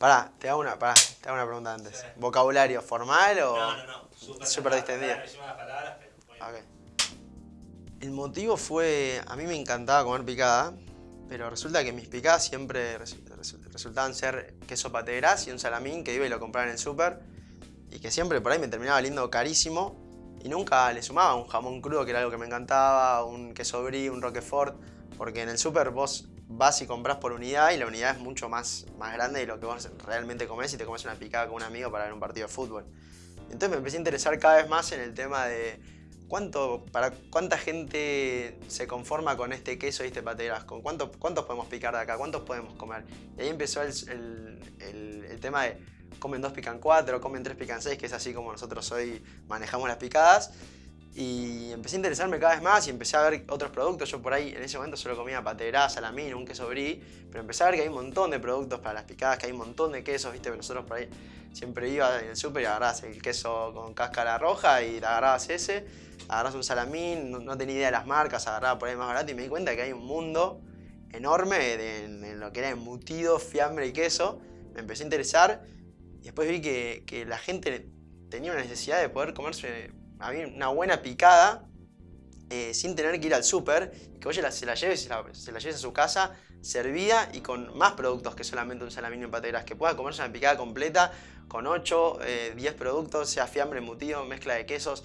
Pará, te hago una, pará, te hago una pregunta antes. ¿Vocabulario formal o...? No, no, no. Súper, Súper distendido. Me llevan las palabras, pero muy bien. Ok. El motivo fue, a mí me encantaba comer picada, pero resulta que mis picadas siempre resu- resu- resultaban ser queso pate gras y un salamín que iba y lo compraba en el súper y que siempre por ahí me terminaba valiendo carísimo y nunca le sumaba un jamón crudo que era algo que me encantaba, un queso brie, un roquefort, porque en el súper vos vas y compras por unidad y la unidad es mucho más, más grande de lo que vos realmente comés y te comes una picada con un amigo para ver un partido de fútbol. Entonces me empecé a interesar cada vez más en el tema de cuánto, para cuánta gente se conforma con este queso y este pate gras, con cuánto, cuántos podemos picar de acá, cuántos podemos comer. Y ahí empezó el, el- el- el tema de comen dos, pican cuatro, comen tres, pican seis, que es así como nosotros hoy manejamos las picadas. Y empecé a interesarme cada vez más y empecé a ver otros productos. Yo por ahí en ese momento solo comía gras, salamín, un queso brie, pero empecé a ver que hay un montón de productos para las picadas, que hay un montón de quesos, viste, nosotros por ahí siempre iba en el súper y agarrabas el queso con cáscara roja y agarrabas ese, agarrabas un salamín, no, no tenía idea de las marcas, agarraba por ahí más barato y me di cuenta que hay un mundo enorme de, en lo que era embutido, fiambre y queso. Me empecé a interesar y después vi que, que la gente tenía una necesidad de poder comerse a una buena picada eh, sin tener que ir al súper que oye, se la lleves, se la, a su casa servida y con más productos que solamente un salamín y un pate gras, que pueda comerse una picada completa con 8, 10 productos, sea fiambre, embutido, mezcla de quesos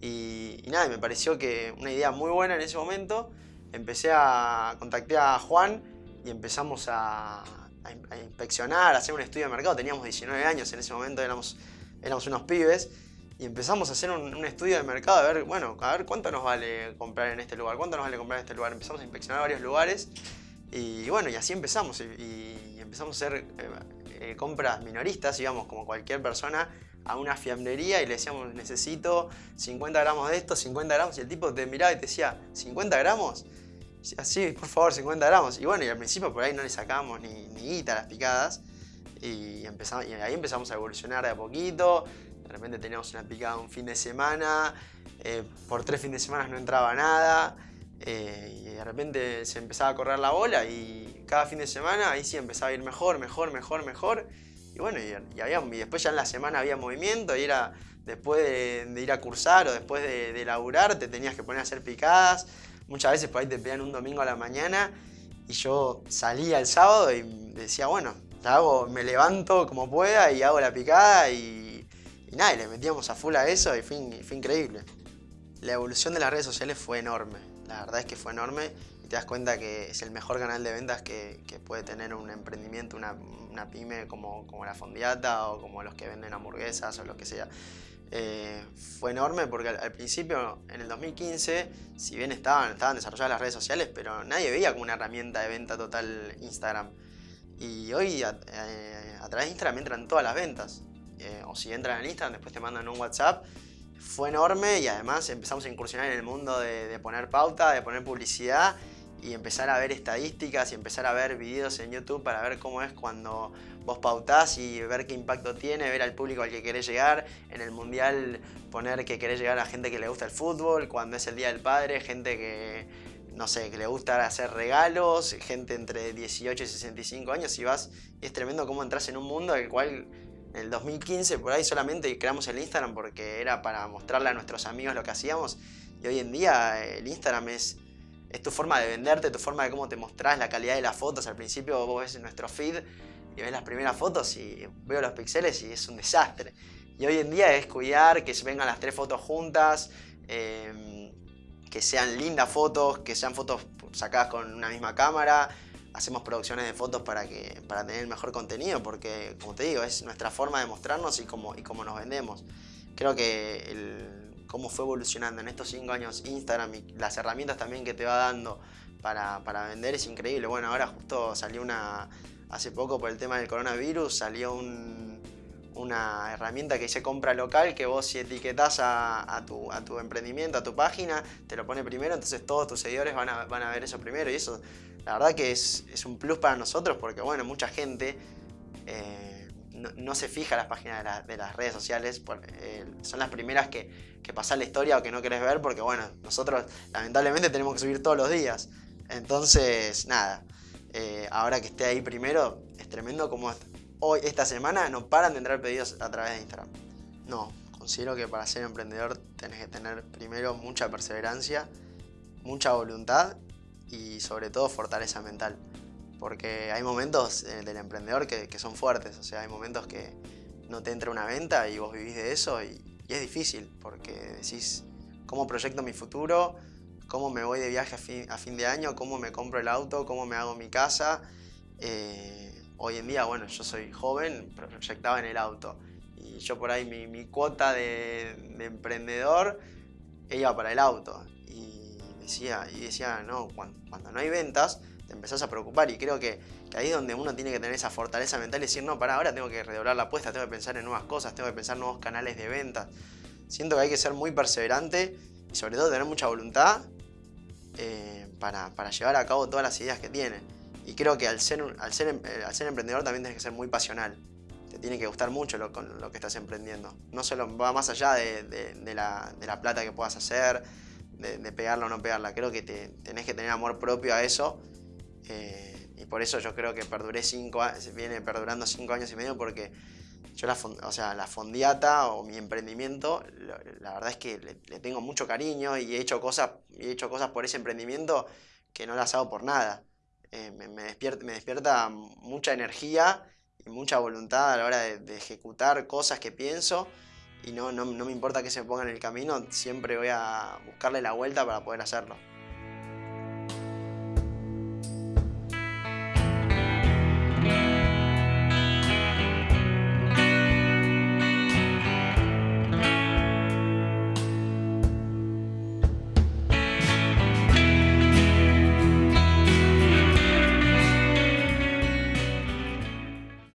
y, y nada, me pareció que una idea muy buena en ese momento. Empecé a contacté a Juan y empezamos a, a inspeccionar, a hacer un estudio de mercado. Teníamos 19 años en ese momento, éramos, éramos unos pibes. Y empezamos a hacer un, un estudio de mercado, a ver, bueno, a ver cuánto nos vale comprar en este lugar, cuánto nos vale comprar en este lugar. Empezamos a inspeccionar varios lugares y bueno, y así empezamos. Y, y empezamos a hacer eh, eh, compras minoristas, íbamos como cualquier persona a una fiambrería y le decíamos, necesito 50 gramos de esto, 50 gramos. Y el tipo te miraba y te decía, ¿50 gramos? Y decía, sí, por favor, 50 gramos. Y bueno, y al principio por ahí no le sacábamos ni, ni guita a las picadas. Y, empezamos, y ahí empezamos a evolucionar de a poquito. De repente teníamos una picada un fin de semana. eh, por tres fines de semana no entraba nada. eh, y de repente se empezaba a correr la bola y cada fin de semana ahí sí empezaba a ir mejor, mejor, mejor, mejor. Y bueno, y, había, y después ya en la semana había movimiento y era después de, de ir a cursar o después de, laburar te tenías que poner a hacer picadas. Muchas veces por ahí te pedían un domingo a la mañana y yo salía el sábado y decía, bueno, hago, me levanto como pueda y hago la picada y, nada, le metíamos a full a eso y fue, in- fue increíble. La evolución de las redes sociales fue enorme, la verdad es que fue enorme y te das cuenta que es el mejor canal de ventas que, puede tener un emprendimiento, una, pyme como, la Fondiata o como los que venden hamburguesas o lo que sea. Eh, fue enorme porque al, principio, en el 2015, si bien estaban, estaban desarrolladas las redes sociales, pero nadie veía como una herramienta de venta total Instagram. Y hoy a, eh, a través de Instagram entran todas las ventas. Eh, o si entran en Instagram, después te mandan un WhatsApp. Fue enorme y además empezamos a incursionar en el mundo de, poner pauta, de poner publicidad y empezar a ver estadísticas y empezar a ver videos en YouTube para ver cómo es cuando vos pautás y ver qué impacto tiene, ver al público al que querés llegar. En el mundial poner que querés llegar a gente que le gusta el fútbol, cuando es el Día del Padre, gente que, no sé, que le gusta hacer regalos, gente entre 18 y 65 años y vas, y es tremendo cómo entras en un mundo el cual en el 2015 por ahí solamente creamos el Instagram porque era para mostrarle a nuestros amigos lo que hacíamos y hoy en día el Instagram es, tu forma de venderte, tu forma de cómo te mostrás, la calidad de las fotos. Al principio vos ves nuestro feed y ves las primeras fotos y veo los píxeles y es un desastre. Y hoy en día es cuidar que se vengan las tres fotos juntas, eh, que sean lindas fotos, que sean fotos sacadas con una misma cámara. Hacemos producciones de fotos para, que, para tener el mejor contenido, porque como te digo, es nuestra forma de mostrarnos y cómo, y cómo nos vendemos. Creo que cómo fue evolucionando en estos cinco años Instagram y las herramientas también que te va dando para, para vender es increíble. Bueno, ahora justo salió una, hace poco por el tema del coronavirus, salió un, una herramienta que dice compra local, que vos si etiquetás a, tu, a tu emprendimiento, a tu página, te lo pone primero, entonces todos tus seguidores van a, van a ver eso primero y eso la verdad que es, es un plus para nosotros porque bueno, mucha gente eh, no, se fija las páginas de, la, de las redes sociales, eh, son las primeras que, que pasan la historia o que no querés ver porque bueno, nosotros lamentablemente tenemos que subir todos los días. Entonces, nada, eh, ahora que esté ahí primero, es tremendo como hoy, esta semana, no paran de entrar pedidos a través de Instagram. No, considero que para ser emprendedor tenés que tener primero mucha perseverancia, mucha voluntad y sobre todo fortaleza mental. Porque hay momentos eh, del emprendedor que, son fuertes, o sea, hay momentos que no te entra una venta y vos vivís de eso y, es difícil porque decís, ¿cómo proyecto mi futuro? ¿Cómo me voy de viaje a fin, de año? ¿Cómo me compro el auto? ¿Cómo me hago mi casa? Eh, hoy en día, bueno, yo soy joven, proyectaba en el auto y yo por ahí mi, cuota de, emprendedor iba para el auto y decía, y decía no, cuando no hay ventas, te empezás a preocupar y creo que, ahí es donde uno tiene que tener esa fortaleza mental y decir, no, para ahora tengo que redoblar la apuesta, tengo que pensar en nuevas cosas, tengo que pensar en nuevos canales de venta. Siento que hay que ser muy perseverante y sobre todo tener mucha voluntad eh, para, llevar a cabo todas las ideas que tiene. Y creo que al ser, al ser, em, eh, al ser emprendedor también tienes que ser muy pasional. Te tiene que gustar mucho lo, con lo que estás emprendiendo. No solo va más allá de, la, plata que puedas hacer, de, pegarla o no pegarla. Creo que te, tenés que tener amor propio a eso eh, y por eso yo creo que perduré cinco viene perdurando cinco años y medio porque yo la, o sea, la fondiata o mi emprendimiento, la verdad es que le, tengo mucho cariño y he hecho, cosas, he hecho cosas por ese emprendimiento que no las hago por nada. Eh, me, despierta, me despierta mucha energía y mucha voluntad a la hora de, ejecutar cosas que pienso y no, no, no me importa que se me ponga en el camino, siempre voy a buscarle la vuelta para poder hacerlo.